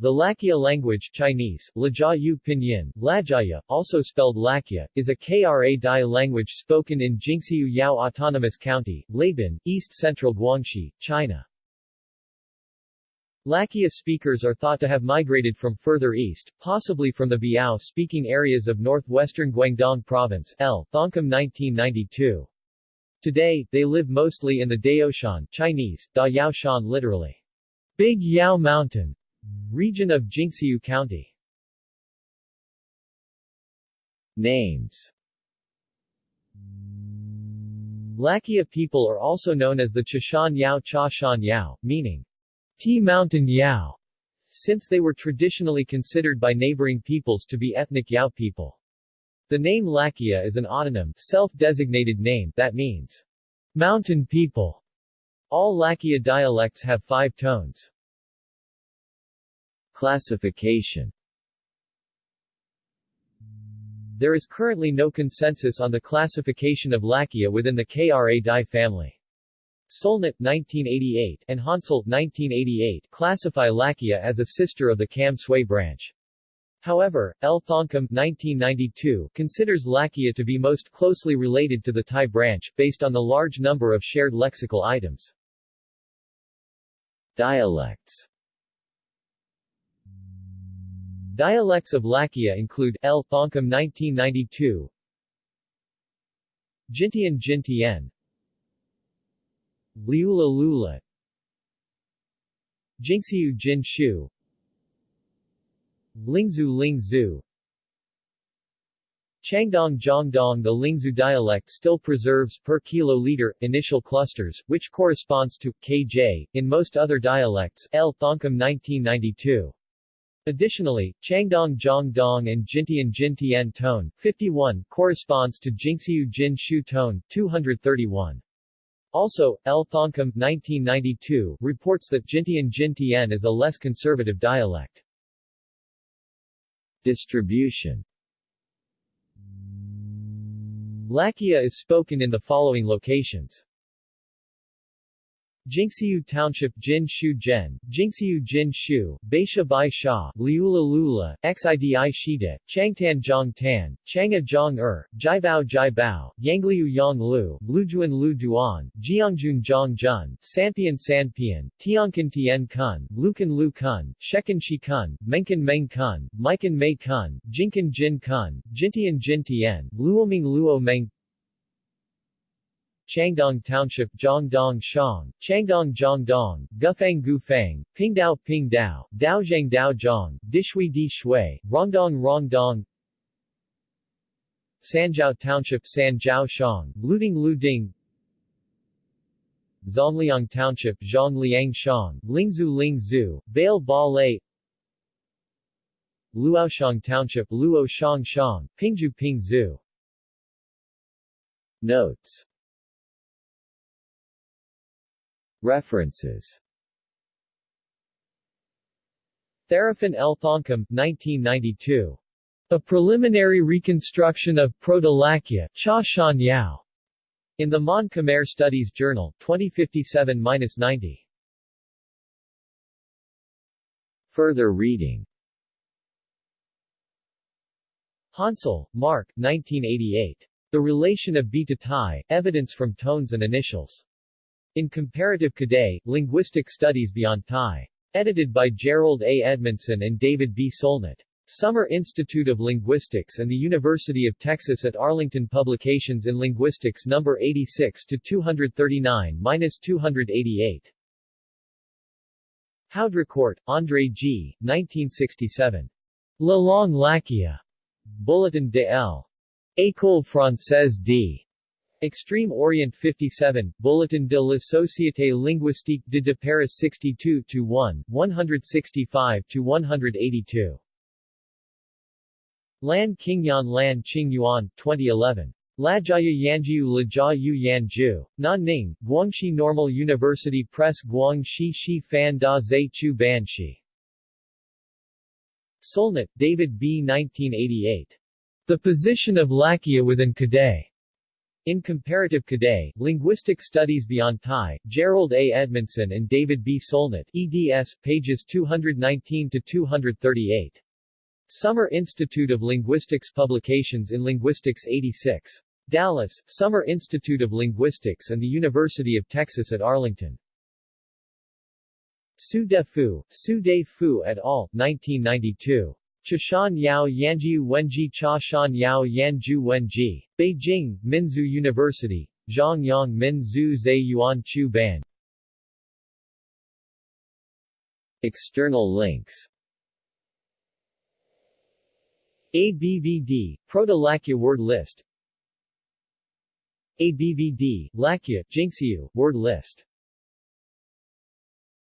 The Lakkia language Chinese, Lajiayu Pinyin, Lajaya, also spelled Lakia, is a Kra Dai language spoken in Jinxiu Yao Autonomous County, Laibin, east-central Guangxi, China. Lakkia speakers are thought to have migrated from further east, possibly from the Biao-speaking areas of northwestern Guangdong Province L. Thongkum 1992. Today, they live mostly in the Dayaoshan Chinese, Da Yaoshan literally, Big Yao Mountain, Region of Jinxiu County Names Lakkia people are also known as the Chashan Yao Cha Shan Yao, meaning Tea Mountain Yao, since they were traditionally considered by neighboring peoples to be ethnic Yao people. The name Lakkia is an autonym, self-designated name that means mountain people. All Lakkia dialects have five tones. Classification There is currently no consensus on the classification of Lakkia within the Kra Dai family. Solnit 1988 and Hansell 1988 classify Lakkia as a sister of the Kam Sui branch. However, L. Thongkum 1992 considers Lakkia to be most closely related to the Thai branch, based on the large number of shared lexical items. Dialects Dialects of Lakkia include L. Thongkum 1992 Jintian Jintian Liula Lula Jinxiu Jin Shu Lingzhu Lingzhu Changdong Zhongdong The Lingzhu dialect still preserves per kiloliter initial clusters, which corresponds to kj in most other dialects L. Thongkum 1992. Additionally, Changdong Zhongdong and Jintian Jintian tone 51 corresponds to Jinxiu Jin Shu tone 231. Also, L. Thongkum 1992 reports that Jintian Jintian is a less conservative dialect. Distribution Lakkia is spoken in the following locations. Jinxiu Township Jin Shu Zhen, Jinxiu Jin Shu, Baisha Bai Sha, Liula Lula, Xidi Shida, Changtan Zhang Tan, Chang'a Zhang Er, Jiabao Jiabao, Yangliu Yang Lu, Lujuan Lu Duan, Jiangjun Zhang Jun, Sanpian Sanpian, Tiankan Tien Kun, Lukan Lu Kun, Shekan Shi Kun, Menkan Meng Kun, Maikan Mei Kun, Jinkan Jin Kun, Jintian Jin Tien, Luoming Luo Meng Changdong Township Zhongdong Shang, Changdong Zhongdong, Gufang Gufang, Pingdao Pingdao, Daozhang Daozhong, Dishui Di Shui, Rongdong Rongdong. Sanjiao Township Sanjiao Shang, Luding Luding Zongliang Township Zhongliang Shang, Lingzhu Lingzhu, Bail Ba Lei Luoshang Township Luo Shang Shang, Pingzhu Pingzhu. Notes References Theraphan L. Thongkum, 1992. A Preliminary Reconstruction of Proto-Lakkia Cha Shan Yao. In the Mon Khmer Studies Journal, 2057-90. Further reading Hansell, Mark, 1988. The Relation of B to Thai, Evidence from Tones and Initials. In Comparative Kadai, Linguistic Studies Beyond Thai. Edited by Jerold A. Edmondson and David B. Solnit. Summer Institute of Linguistics and the University of Texas at Arlington Publications in Linguistics No. 86-239-288. Haudricourt, André G., 1967. La Langue. Bulletin de L. École Française d. Extreme Orient 57, Bulletin de la Société linguistique de, de Paris 62-1, 165-182. Lan Qingyan Lan Qingyuan, 2011. Lajaya Yanjiu Lajia Yu Yanju. Nanning, Guangxi Normal University Press Guangxi Shi Fan Da Zai Chu Ban Shi. Solnit, David B. 1988. The Position of Lakkia within Kadai. In Comparative Kadai, Linguistic Studies Beyond Thai, Jerold A. Edmondson and David B. Solnit, eds. pages 219-238. Summer Institute of Linguistics Publications in Linguistics 86. Dallas, Summer Institute of Linguistics and the University of Texas at Arlington. Su De Fu, Su De Fu et al., 1992. Chashan Yao Yanji Wenji Cha Shan Yao Yanju Wenji. Beijing, Minzu University. Zhongyang Minzu Zhe Yuan Chu Ban. External links ABVD, Proto-Lakya word list ABVD, Lakya, Jinxiu, word list